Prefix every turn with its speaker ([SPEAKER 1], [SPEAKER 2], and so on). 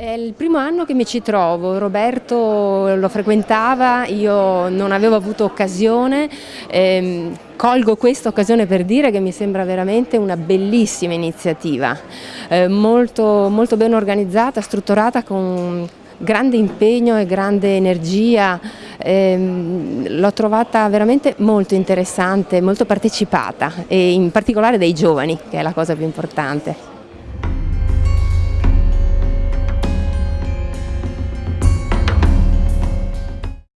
[SPEAKER 1] È il primo anno che mi ci trovo, Roberto lo frequentava, io non avevo avuto occasione, ehm, colgo questa occasione per dire che mi sembra veramente una bellissima iniziativa, eh, molto, molto ben organizzata, strutturata con grande impegno e grande energia, ehm, l'ho trovata veramente molto interessante, molto partecipata e in particolare dai giovani che è la cosa più importante.